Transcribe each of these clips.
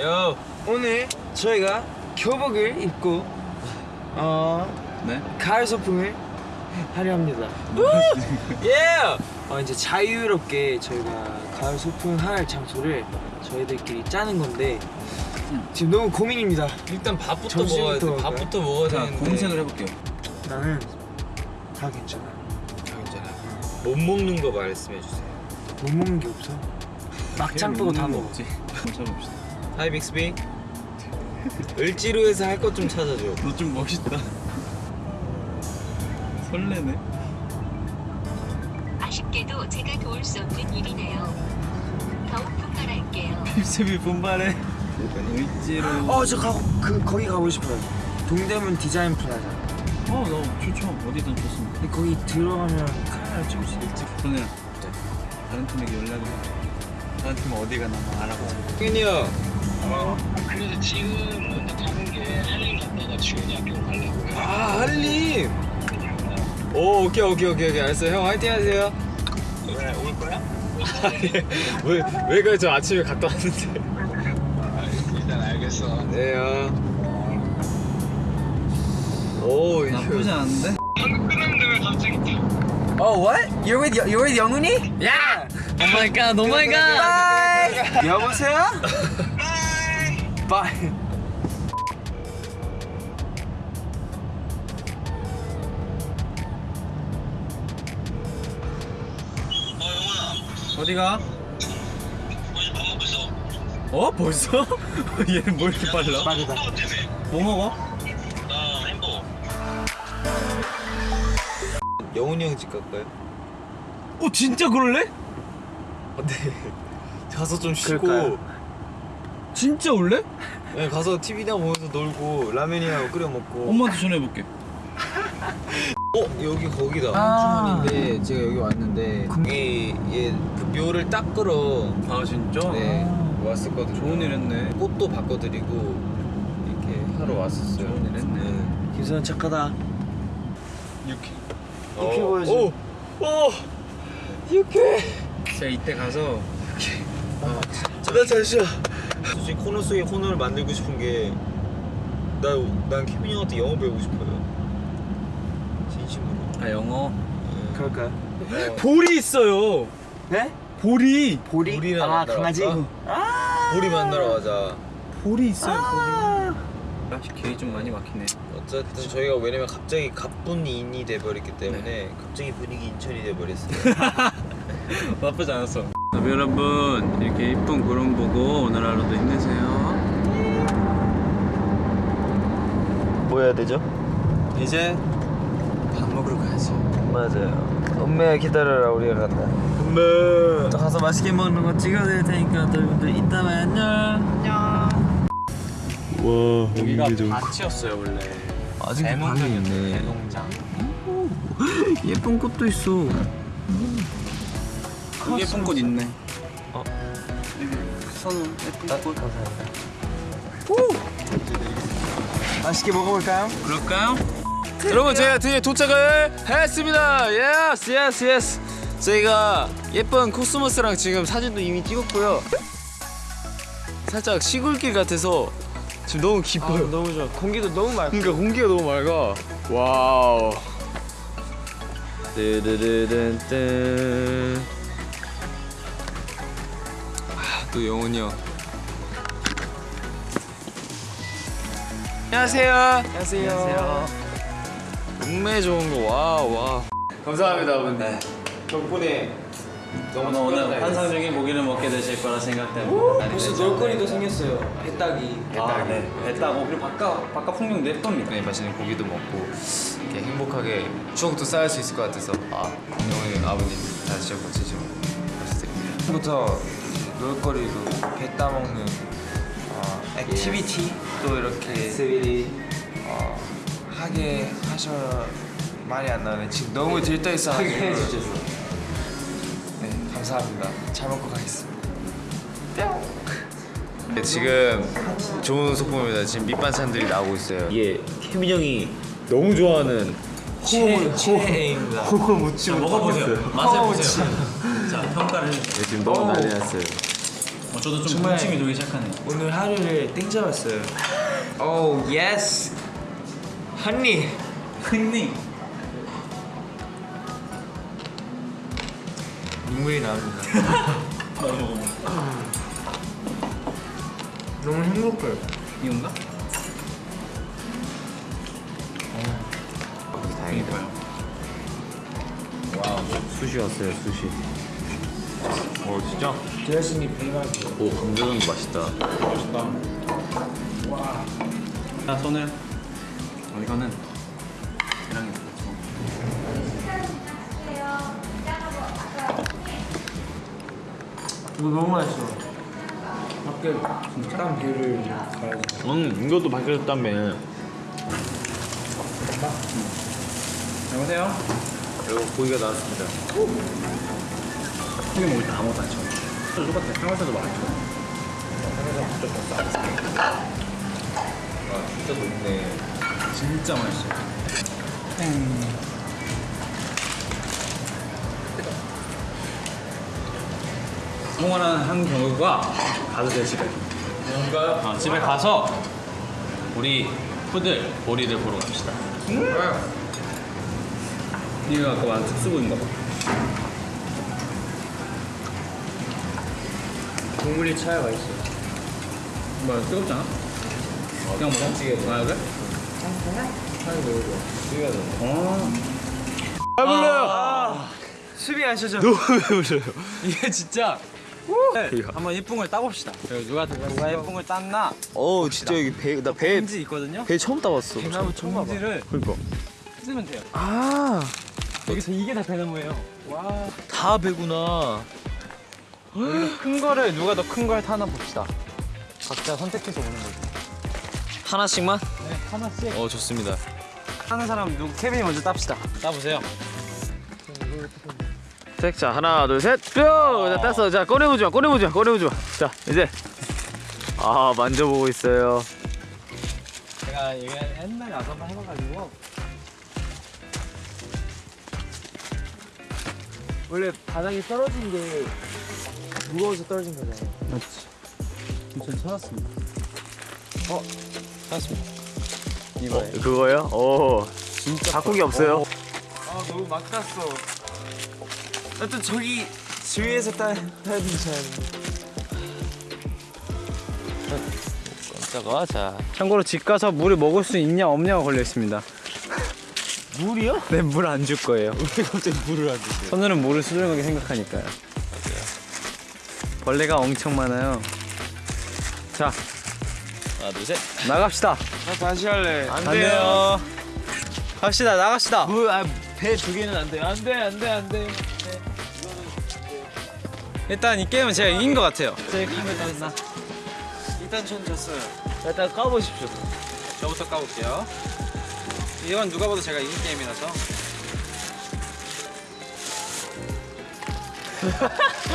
요. 오늘 저희가 교복을 입고 어 네. 가을 소풍을 하려 합니다. 예. 어 이제 자유롭게 저희가 가을 소풍할 장소를 저희들끼리 짜는 건데 지금 너무 고민입니다. 일단 밥부터 먹어야 돼. 밥부터 먹어야 자, 되는데. 검색을 해볼게요. 나는 다 괜찮아. 괜찮아. 못 먹는 거 말씀해 주세요. 못 먹는 게 없어. 막장 빼고 다 먹어. 먹지. 한번 찾아봅시다. Hi 빅스비. 을지로에서 할 것 좀 찾아줘. 너 좀 멋있다. 설레네. 아쉽게도 제가 도울 수 없는 일이네요. 더욱 분발할게요. 빅스비 분발해. 을지로. 어저 가고 그 거기 가고 싶어요. 동대문 디자인 플라자. 어, 나 좋죠. 어디든 좋습니다. 근데 거기 들어가면 카메라 찍을 수 있지. 그러네. 다른 팀에게 연락을 해. 다른 팀 어디 가나 막 알아보자. 승현이 형. 그래서 지금 먼저 타는 게 한림 갔다가 지훈이 학교 가려고요. 아 한림. 오 오케이 오케이 오케이 오케이 알았어요. 형 화이팅 하세요. 왜 올 거야? 왜 왜가 저 아침에 갔다 왔는데. 아, 일단 알겠어. 네 형. 오 나쁘지 않은데? 방금 끝났는데 왜 갑자기 Oh what? You're with you're with 영훈이? 야. 오 마이 갓. 오 마이 갓. Bye. 여보세요? Bye. 어 어디가? 어? 벌써? 얘는 뭐 이렇게 빨라? 빠르다. 뭐 먹어? 나 햄버거. 영훈이 형 집 갈까요? 어, 진짜 그럴래? 아, 네. 가서 좀 쉬고. 그럴까요? 진짜 올래? 네, 가서 TV나 보면서 놀고 라면이나 끓여 먹고. 엄마한테 전화해볼게. 어 여기 거기다 아. 한주만인데 제가 여기 왔는데 여기 얘그 묘를 닦으러 아, 진짜? 네 왔었거든요. 좋은 일 했네. 꽃도 바꿔드리고 이렇게 하러 왔었어요. 좋은 일 했네. 김수현 착하다. 이렇게. 이렇게 보여줘. 오, 오, 이렇게. 진짜 이때 가서 나 잠시만. 솔직히 코너 속에 코너를 만들고 싶은 게. 나 난 케빈 형한테 영어 배우고 싶어요. 진심으로. 아, 영어. 네. 그럴까요? 어, 볼이 있어요. 네? 볼이. 보리? 보리나 아 강아지? 아. 보리 만나러 가자. 볼이 있어요, 아. 볼이. 아, 길이 좀 많이 막히네. 어쨌든 저희가 왜냐면 갑자기 가뿐히 인이 돼버렸기 때문에 갑자기 분위기 인천이 돼버렸어요. 나쁘지 않았어. 여러분 이렇게 이쁜 구름 보고 오늘 하루도 힘내세요. 뭐 해야 되죠? 이제 밥 먹으러 가야지. 맞아요. 엄매야 기다려라 우리가 간다. 엄매. 또 가서 맛있게 먹는 거 찍어드릴 테니까 여러분들 이따 봐요. 안녕. 와 여기가 밭이었어요 원래. 아직 방이 있네. 대농장. 예쁜 꽃도 있어. 예쁜 꽃 있네. 어. 선우 예쁜 꽃. 맛있게 먹어볼까요? 그럴까요? 여러분 저희가 드디어 도착을 했습니다. yes yes yes. 저희가 예쁜 코스모스랑 지금 사진도 이미 찍었고요. 살짝 시골길 같아서 지금 너무 아, 기뻐요. 너무 좋아. 공기도 너무 맑고. 그러니까 공기가 너무 맑아. wow. 아, 또 영훈이 형. 안녕하세요. 안녕하세요. 음매 좋은 거 와, 와. 감사합니다, 아버님. 덕분에 너무 오늘 환상적인 고기를 먹게 되실 거라 생각 때문에 벌써 놀거리도 생겼어요. 배따기. 아, 네. 됐다고 그리고 바깥 바깥 풍경도 예쁩니다. 네, 맛있는 고기도 먹고 이렇게 행복하게 추억도 쌓을 수 있을 것 같아서 아, 영훈이 아버님 다시 한번 진심으로 말씀드립니다. 부터 놀거리도 배 따먹는 어, activity 또 이렇게 어, 하게 하셔 말이 안 나네. 지금 너무 들떠 있어가지고. 하게 해주셔서. 네 감사합니다. 잘 먹고 가겠습니다. 네, 지금 좋은 소품입니다. 지금 밑반찬들이 나오고 있어요. 이게 케빈 형이 너무 좋아하는 최, 최애입니다. 호호 무침 먹어보세요. 맛을 보세요. 자 평가를 해주세요. 네, 지금 너무 난리 났어요. 어, 저도 좀 정말- 군침이 돌기 시작하네요. 오늘 하루를 땡 잡았어요. oh yes. 한니. 흔히 눈물이 나옵니다. 너무 행복해요. 이건가? 다행이다. 와우, 수시 왔어요, 수시. 어, 진짜? 드레싱이 배가지고. 오, 감자전도 맛있다. 자 손을 어, 이거는 계란이 이거 너무 맛있어. 밖에 땀 배를 가야지. 음, 이것도 밝혀졌다며. 여보세요? 그리고 고기가 나왔습니다. 고기 먹을 때 아무것도 안 쳐. 똑같아. 평소에도 많죠. 아, 진짜 높네. 진짜 맛있어. 성원한 한 경우가 가도 돼 집에. 뭔가요? 어, 집에 가서 우리 푸들 보리를 보러 갑시다. 이거 아까 특수부인가 봐. 국물이 차이가 있어. 뭐야 뜨겁지 않아? 그냥 먹어? 찌개 먹어야 돼? 차이 먹어줘. 어. 잘 불러요! 수비하셔죠. 너무 배불러요. 이게 진짜 네, 한번 이쁜걸 따봅시다. 누가 누가 이쁜걸 땄나? 어우, 진짜 여기 배, 나 배, 봉지 있거든요. 배 처음 따봤어. 대나무 처음 봐봐. 봉지를 그니까. 쓰면 돼요. 아, 여기서 이게 다 배나무예요. 와. 다 배구나. 큰 거를 누가 더큰걸 타나 봅시다. 각자 선택해서 오는 거죠. 하나씩만? 네, 하나씩. 어, 좋습니다. 하는 사람 누구? 케빈이 먼저 땁시다. 따보세요. 색, 자, 하나, 둘, 셋, 뿅! 자, 땄어. 자, 꺼내보지 마, 꺼내보지 마, 꺼내보지 마. 자, 이제. 아, 만져보고 있어요. 제가 이게 옛날에 와서 한번 해봐가지고 원래 바닥에 떨어진 게 무거워서 떨어진 거잖아요. 맞지. 전 찾았습니다. 어, 찾았습니다. 이거예요. 그거요? 오. 진짜. 바꾸기 없어요? 아 너무 막 땄어. 나또 저기 주위에서 따 따야 되지. 깜짝아, 자. 참고로 집 가서 물을 먹을 수 있냐 없냐가 걸려 있습니다. 물이요? 네, 물 안 줄 거예요. 왜 갑자기 물을 안 주세요? 손으로는 물을 소중하게 생각하니까요. 벌레가 엄청 많아요. 자, 하나, 둘, 셋. 나갑시다. 나 다시 할래. 안 안 돼요. 갑시다, 나갑시다. 물, 아, 배두 개는 안 돼. 안 돼, 안 돼, 안 돼. 일단 이 게임은 제가 이긴 것 같아요. 제 카메라 나 일단 전 졌어요. 자, 일단 까보십시오. 저부터 까볼게요. 이건 누가 봐도 제가 이긴 게임이라서.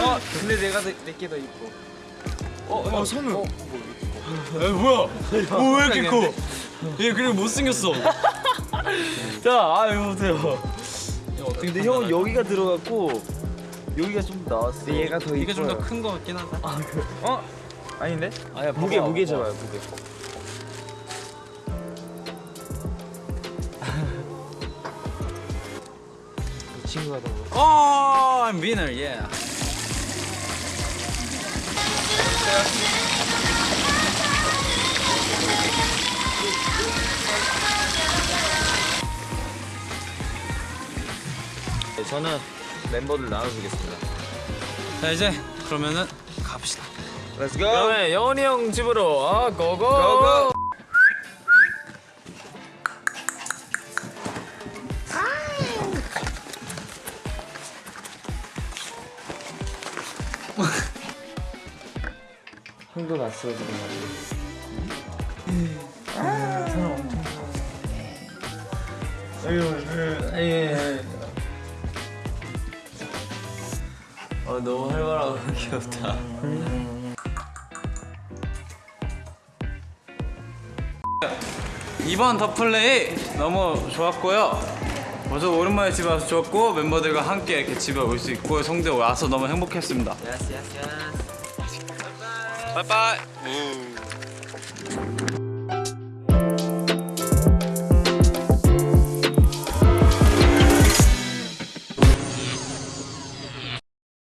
어 근데 내가 내게 더 이뻐. 어, 어 선우. 어, 에 뭐야? 오, 왜 이렇게 커? 얘 그리고 못 생겼어. 자, 아, 이거 보세요. 근데 형은 여기가 들어갔고, 여기가 좀 나왔어. 얘가 더 이뻐요. 이게 좀 더 큰 거 같긴 하다. 어? 아닌데? 아야, 무게 무게. 잡아요 무게. 친구가 더. Oh, I'm winner, yeah. 네, 저는 멤버들 나눠주겠습니다. 자 이제 그러면은 갑시다. Let's go. 그러면 영원이 형 집으로, 아, 고고! 고고! 형도 났어 지금. 아, 사람 엄청 어, 너무 활발하고 귀엽다. 이번 더 플레이 너무 좋았고요. 벌써 오랜만에 집에 와서 좋았고 멤버들과 함께 이렇게 집에 올 수 있고 성대 와서 너무 행복했습니다. yas, yas, yas. bye-bye